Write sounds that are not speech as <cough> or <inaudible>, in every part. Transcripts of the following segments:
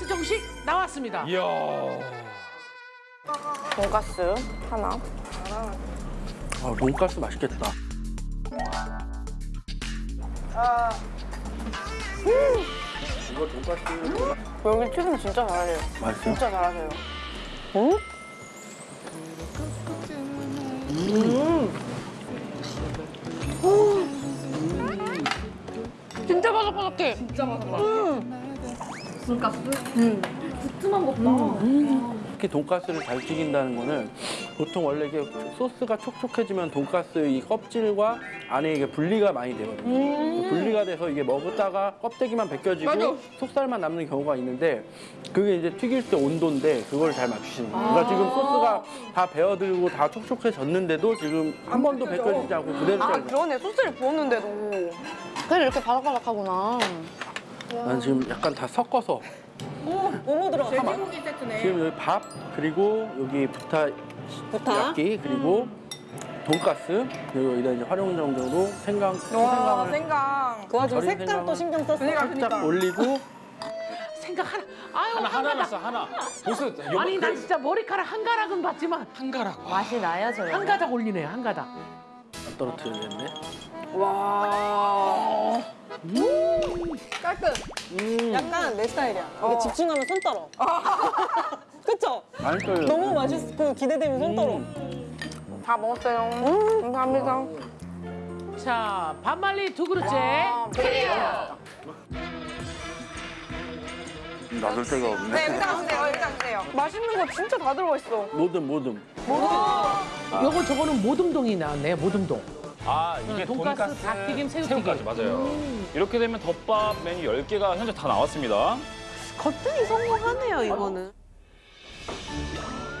돈가스 정식 나왔습니다. 이야. 돈가스 하나. 아, 돈가스 맛있겠다. 이거 돈가스 여기 튀김 진짜 잘하세요. 맛있어? 진짜 잘하세요. 응? 진짜 바삭바삭해. 특히 돈가스를 잘 튀긴다는 거는 보통 원래 이게 소스가 촉촉해지면 돈가스 이 껍질과 안에 이게 분리가 많이 되거든요. 그 분리가 돼서 이게 먹다가 껍데기만 벗겨지고 속살만 남는 경우가 있는데 그게 이제 튀길 때 온도인데 그걸 잘 맞추시는 거예요. 그러니까 지금 소스가 다 배어들고 다 촉촉해졌는데도 지금 한 번도 벗겨지지 않고 그대로 아잘 그러네. 소스를 부었는데도. 그래서 이렇게 바삭바삭하구나. 난 지금 약간 다 섞어서 뭐뭐 들어가? 돼지고기 세트네. 지금 여기 밥 그리고 여기 부타 부타? 야끼 그리고 돈가스 그리고 여기다 이제 활용정적으로 생강 와 생강을 생강. 그 와중에 절인 색깔도 생강을 신경 썼어. 살짝 올리고 생각 하나. 아유 하나 하나. 났어 하나. 보스 아니 나 진짜 머리카락 한 가락은 봤지만 한 가락. 맛이 저. 한 가닥 올리네요 한 가닥. 안 떨어뜨려야겠네. 와. 깔끔. 음, 약간 내 스타일이야. 이게 집중하면 손 떨어. <laughs> 그쵸? 많이 떨려. 너무 맛있고 기대되면 손 떨어. 음. 다 먹었어요. 음, 감사합니다. 자 반말리 두 그릇째. 클리어. 놔둘 데가 네, 없네. 일단 주세요. 일단 주세요. 맛있는 거 진짜 다 들어가 있어. 모듬 모듬. 요거 저거는 모듬동이 나왔네요 모듬동. 아 이게 돈가스, 닭튀김, 새우튀김. 새우까지 맞아요. 이렇게 되면 덮밥 메뉴 10개가 현재 다 나왔습니다. 거뜬히 성공하네요, 이거는.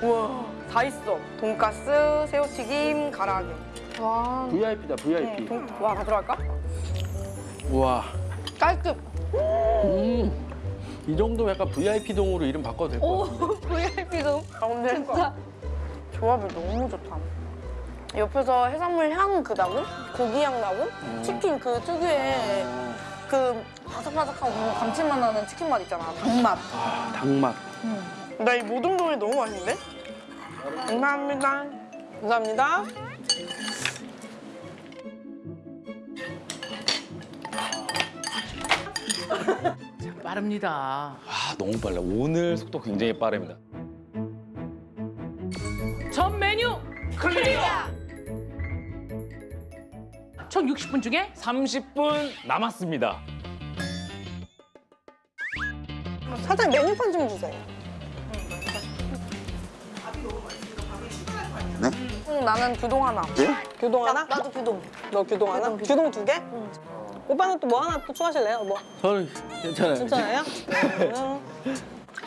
우와, 다 있어. 돈가스, 새우튀김, 가라아게. 와. VIP다 VIP. 돈, 와, 다 들어갈까? 우와. 깔끔. 음. 이 정도면 약간 VIP 동으로 이름 바꿔도 될 것 같은데. VIP도. 아, 근데 진짜 조합이 너무 좋다. 옆에서 해산물 향 그 나고, 고기 향 나고, 치킨 그 특유의 그 바삭바삭하고 감칠맛 나는 치킨 맛 있잖아. 닭맛. 아, 닭맛. 나 이 모든 종이 너무 맛있는데? 감사합니다. 감사합니다. 빠릅니다. 아 너무 빨라. 오늘 속도 굉장히 빠릅니다. 전 메뉴 클리어. 총 60분 중에 30분 남았습니다. 사장님 메뉴판 좀 주세요. 네? 응, 나는 규동 하나. 네? 규동 하나? 나 도 규동. 너 규동 하나? 규동 두 개? 오빠는 또 뭐 하나 또 추가하실래요? 뭐 저는 괜찮아요. 괜찮아요? 음.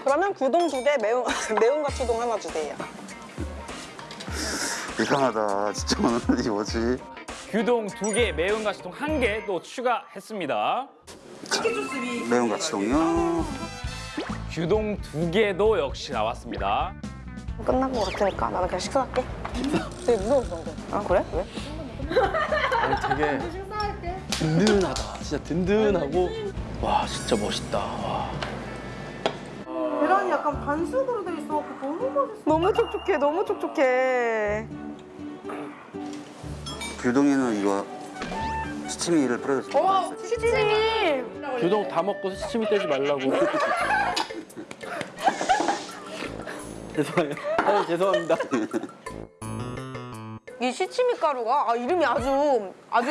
그러면 규동 두 개, 매운 <laughs> 매운과 추동 하나 주세요. 이상하다. 진짜 오늘 이 뭐지? 규동 2개, 매운 가시통 1개 또 추가했습니다. 매운 가치동요. 규동 2개도 역시 나왔습니다. 끝난 것 같으니까 나는 그냥 식사할게. <laughs> 되게 무서웠어. 아 그래? 왜? 아니, 되게 든든하다. 진짜 든든하고 와 진짜 멋있다. 와. 계란이 약간 반숙으로 돼 있어. 너무 맛있어. 너무 촉촉해, 너무 촉촉해. 규동이는 이거 시치미를 뿌려줬어. 와, 치즈미. 규동 다 먹고 시치미 떼지 말라고. <laughs> 죄송해요. 아, 죄송합니다. 이 시치미 가루가 아, 이름이 아주 아주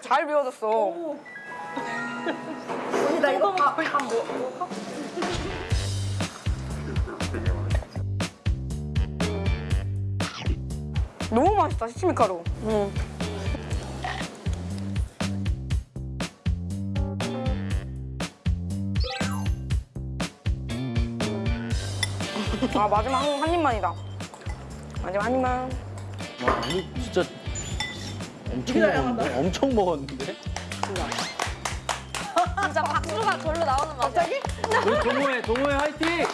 잘 배워졌어. 나 이거 밥, 밥 뭐, 너무 맛있다 시치미 가루. 응. 아 마지막 한, 한 입만이다. 마지막 한 입만. 와 아니 진짜 엄청 먹었는데? 엄청 먹었는데? 진짜 박수가 절로 나오는 맛이야. 갑자기? 우리 동호회 동호회 화이팅!